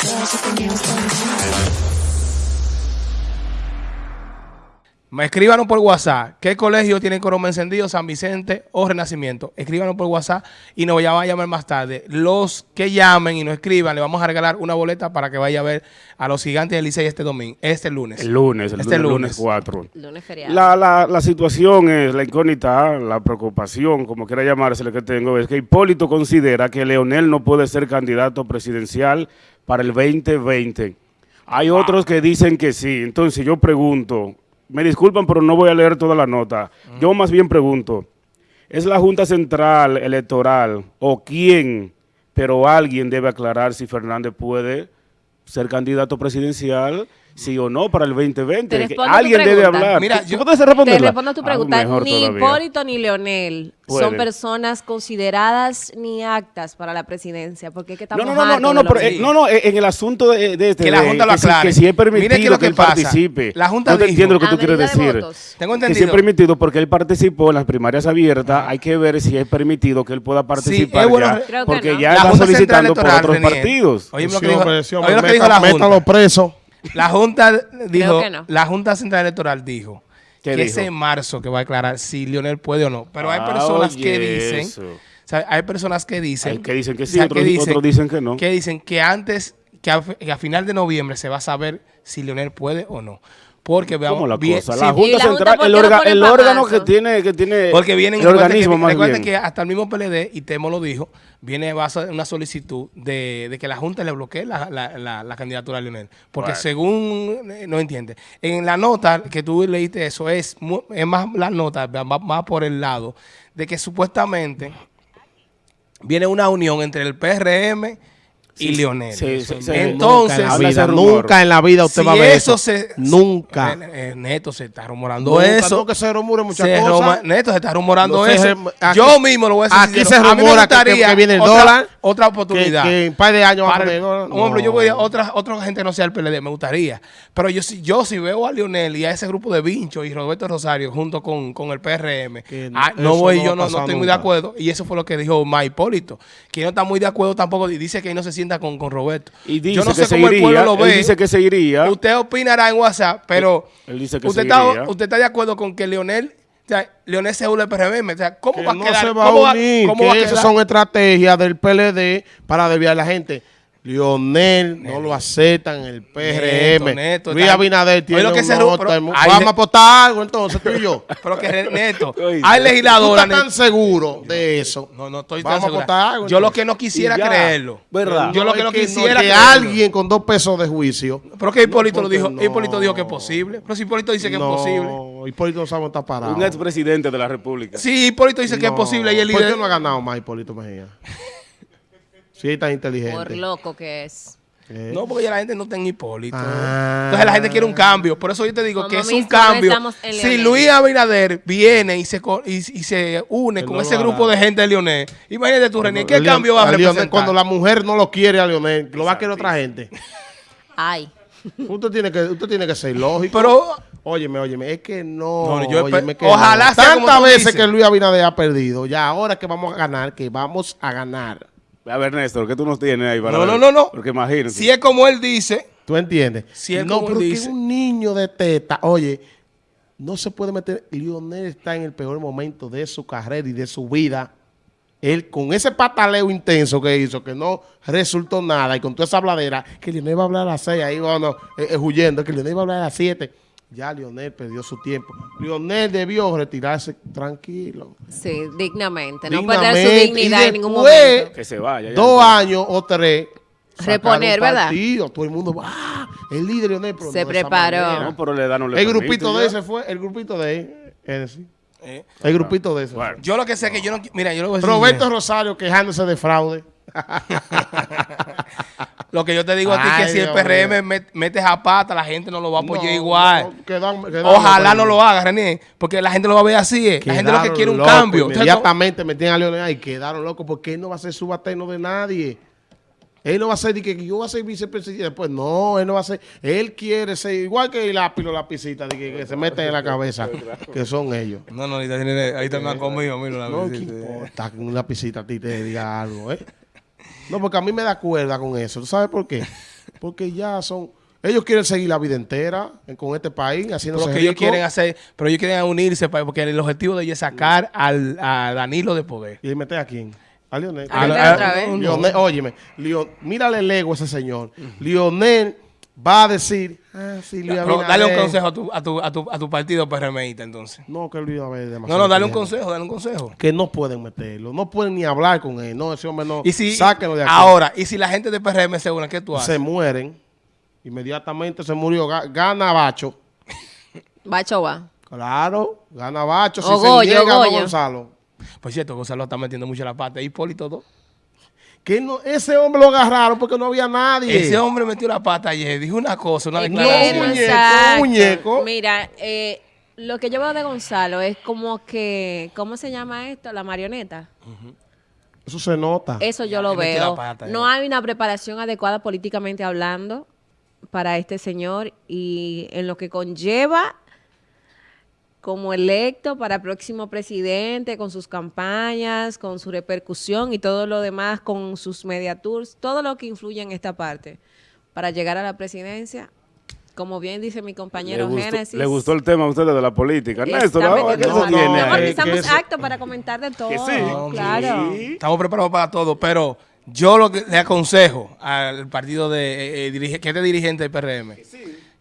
There's something else Me escríbanos por WhatsApp. ¿Qué colegio tiene Coroma encendido? San Vicente o Renacimiento. Escríbanos por WhatsApp y nos van a llamar más tarde. Los que llamen y nos escriban, le vamos a regalar una boleta para que vaya a ver a los gigantes del Licey este domingo, este lunes. El lunes, el Este lunes, lunes. 4. Lunes feriado. La, la, la situación es, la incógnita, la preocupación, como quiera llamarse, lo que tengo, es que Hipólito considera que Leonel no puede ser candidato presidencial para el 2020. Hay otros que dicen que sí. Entonces yo pregunto, me disculpan, pero no voy a leer toda la nota. Yo más bien pregunto, ¿es la Junta Central Electoral o quién, pero alguien debe aclarar si Fernández puede ser candidato presidencial, sí o no, para el 2020? Te Que respondo tu alguien debe hablar. Mira, ¿Tú yo- puedes Te respondo a tu Ah, pregunta. ni todavía. Hipólito ni Leonel son personas consideradas ni actas para la presidencia. Porque es que estamos No, no, no, no, hartos no, no, pero, eh, no, no, eh, en el asunto de, de este, Que la de- Junta lo que si- aclare. que si es Mire permitido es lo que él que pasa. participe. La Junta no te dijo- entiendo lo que tú quieres medida de decir. votos. Tengo Que si es entendido. permitido porque él participó en las primarias abiertas, hay que ver si es permitido que él pueda participar es bueno- ya, Creo que porque no. ya La está solicitando por otros partidos. Oye, lo Sí, que dijo, sí, que la métalo Junta. preso. La Junta dijo, que no. la Junta Central Electoral dijo ¿Qué que dijo? es en marzo que va a aclarar si Lionel puede o no. Pero hay Ah, personas que dicen, eso. o sea, hay personas que dicen, Hay que dicen que o sí, sea, otros- otros dicen que no. Que dicen que antes, que a, que a final de noviembre se va a saber si Lionel puede o no. Porque veamos, ¿Cómo la bien- cosa? La ¿Y Junta la Central, el, orga- órgano que tiene, que tiene Porque vienen, el organismo que, más recuerden bien. que hasta el mismo PLD, y Temo lo dijo, viene va a hacer una solicitud de, de que la Junta le bloquee la, la- la- la candidatura a Leonel. Porque Bueno. según, eh, no entiende, en la nota que tú leíste eso, es, es más la nota, va, va por el lado de que supuestamente viene una unión entre el PRM y Sí, Leonel. sí, sí, sí. Entonces, nunca en la vida, rumor. nunca en la vida usted si va a ver eso se... Nunca. Eh, eh, Neto, se está rumorando Nunca, eso. no, que se rumore muchas Se cosas. Neto, se está rumorando No eso. aquí- Yo mismo lo voy a decir. aquí sincero. se A mí me rumora que- que- gustaría que viene el otra, dólar, Otra Que, oportunidad. que en un par de años va a Para- poner... no, un hombre, yo voy a otra, otra gente que no sea el PLD, me gustaría. Pero yo si yo si veo a Lionel y a ese grupo de Vincho y Roberto Rosario junto con, con el PRM, Que ah, no voy, yo no, estoy muy de acuerdo. Y eso fue lo que dijo Ma Hipólito, que no está muy de acuerdo tampoco. Y dice que ahí no se sienta con, con Roberto. Y dice yo no que sé se cómo el pueblo lo él ve. dice que se iría. Usted opinará en WhatsApp, pero Él dice que usted, se está, iría. usted está de acuerdo con que Leonel, o sea, Leonel se une al PRM. O sea, ¿cómo que va a no quedar? se va ¿Cómo a unir, cómo va a que esas quedar? son estrategias del PLD para desviar a la gente. Lionel no lo aceptan el PRM. Neto, Neto, Luis Abinader tiene lo que se ru- pero- Vamos a apostar algo entonces, tú y yo. Pero que Neto, hay ¿Tú legisladora. estás tan seguro de eso? No, no estoy Vamos tan apostar algo, Yo lo que no quisiera creerlo. ¿verdad? Yo lo que no que quisiera que alguien con dos pesos de juicio. Pero que Hipólito lo dijo. no. Hipólito dijo que es posible. Pero si Hipólito dice que es posible. No, Hipólito no sabe dónde está parado. Un expresidente de la República. Sí, Hipólito dice que es posible y el ¿Por líder. qué no ha ganado más Hipólito Mejía? Si es tan inteligente. Por loco que es. ¿Qué? No, porque ya la gente no está en Hipólito. Ah. Entonces la gente quiere un cambio. Por eso yo te digo Como que es un cambio. Si Leonel. Luis Abinader viene y se, y, y se une con no ese grupo hará. de gente de Leonel, imagínate tú, René, ¿qué Leon- cambio va a a representar? Cuando la mujer no lo quiere a Lionel, lo va a querer otra gente. Ay. Usted tiene que, usted tiene que ser lógico. Pero Óyeme, óyeme, es que no. No, yo espe- óyeme, que ojalá no. sea Tantas veces dices. que Luis Abinader ha perdido, ya ahora que vamos a ganar, que vamos a ganar. A ver, Néstor, ¿qué tú nos tienes ahí para No, ver? no, no, no. Porque imagínate. si es como él dice, ¿Tú entiendes? Si es no, como pero que dice. un niño de teta, oye, no se puede meter. Lionel está en el peor momento de su carrera y de su vida. Él, con ese pataleo intenso que hizo, que no resultó nada, y con toda esa habladera, que Lionel va a hablar a las seis, ahí bueno, eh, eh, huyendo, que Lionel va a hablar a las siete. Ya Lionel perdió su tiempo. Lionel debió retirarse tranquilo. Sí, dignamente. No perder su dignidad y en ningún momento. Que se vaya. ya Dos años o tres. Reponer, ¿verdad? partido, Todo el mundo, ¡ah! El líder Lionel, pero Se no preparó. No, pero la edad no le El grupito de ese fue, el grupito de él, ese. eh, El grupito de ese. Bueno. fue. yo lo que sé es que yo no. Mira, yo lo voy a decir. Roberto Rosario quejándose de fraude. Lo que yo te digo a ti es que si el PRM mío. met- mete a pata, la gente no lo va a apoyar No, igual. no, quedan- quedan Ojalá no lo haga, René, porque la gente lo va a ver así. eh. La gente lo que quiere un cambio. Entonces, Inmediatamente metían a Leonel y quedaron locos porque él no va a ser subalterno de nadie. Él no va a ser de que, yo voy a ser vicepresidente. Pues no, él no va a ser. Él quiere ser igual que el lápiz o lapicita de que, que se meten en la cabeza, que son ellos. No, no, ahorita, ahí está conmigo, mira la No, ¿qué importa que un lapicita a ti te diga algo, eh? No, porque a mí me da cuerda con eso. ¿Tú sabes por qué? Porque ya son... Ellos quieren seguir la vida entera en- con este país, haciéndose Pero que ellos quieren hacer, pero ellos quieren unirse pa- porque el objetivo de ellos es sacar al, a Danilo de poder. ¿Y meter a quién? A Lionel. A Lionel otra vez. Lionel, óyeme, Leo- mírale el ego a ese señor. Lionel va a decir, ah, sí, Luis Pero dale un consejo a tu, a tu, a tu, a tu partido PRMista entonces. No, que Luis Abinader es No, demasiado no, dale un consejo, dale un consejo. Que no pueden meterlo, no pueden ni hablar con él. No, ese hombre no. Y si, Sáquenlo de aquí. ahora, y si la gente de PRM se une, ¿qué tú haces? se mueren. Inmediatamente se murió. Ga- Gana Bacho. Bacho va. Claro, gana Bacho. Si O se niega, no. Gonzalo. Por cierto, Gonzalo está metiendo mucho la pata. Hipólito dos. Que no, ese hombre lo agarraron porque no había nadie. Ese hombre metió la pata ayer, dijo una cosa, una declaración. un muñeco, un muñeco. Mira, eh, lo que yo veo de Gonzalo es como que, ¿cómo se llama esto? La marioneta. Eso se nota. Eso yo Ya, lo veo. la pata, no hay una preparación adecuada políticamente hablando para este señor y en lo que conlleva como electo para próximo presidente, con sus campañas, con su repercusión y todo lo demás, con sus media tours, todo lo que influye en esta parte para llegar a la presidencia. Como bien dice mi Le compañero gustó, Génesis. le gustó el tema a ustedes de la política. Néstor, ahora, ¿qué se tiene estamos aptos para comentar de todo. sí. Claro. Sí. Estamos preparados para todo, pero yo lo que le aconsejo al partido de eh, eh, dirige- que este dirigente del PRM, que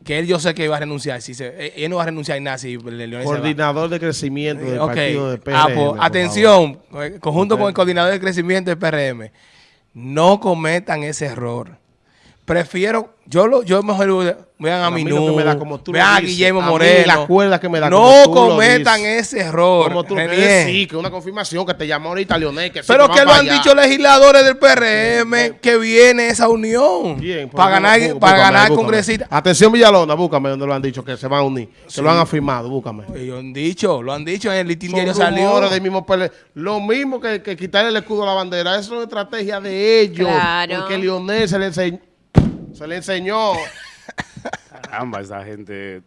él yo sé que va a renunciar, si se, eh, él no va a renunciar en nada si Leonel. Coordinador de crecimiento del Ok. partido de PRM. Ah, pues, por atención, eh, conjunto con el coordinador de crecimiento del PRM, no cometan ese error. Prefiero, yo lo, yo mejor vean a A mí lo Minú, que me da como tú lo vean a dices, Guillermo a mí Moreno. la cuerda que me da no como tú lo cometan dices. ese error. Como tú lo quieres decir, que una confirmación que te llamó ahorita Leonel. Que sí, Pero va que lo han allá. dicho legisladores del PRM que viene esa unión Bien, pues, para ganar, bú- para búscame, ganar búscame. congresistas. Atención Villalona, búscame donde lo han dicho, que se van a unir. Que lo han afirmado, búscame. Ellos han dicho, lo han dicho en el litín Son diario salió. del mismo PL. Lo mismo que, que quitarle el escudo a la bandera. Eso es una estrategia de ellos. Claro. Porque Leonel se le enseñó. Se le enseñó. Caramba, esa gente...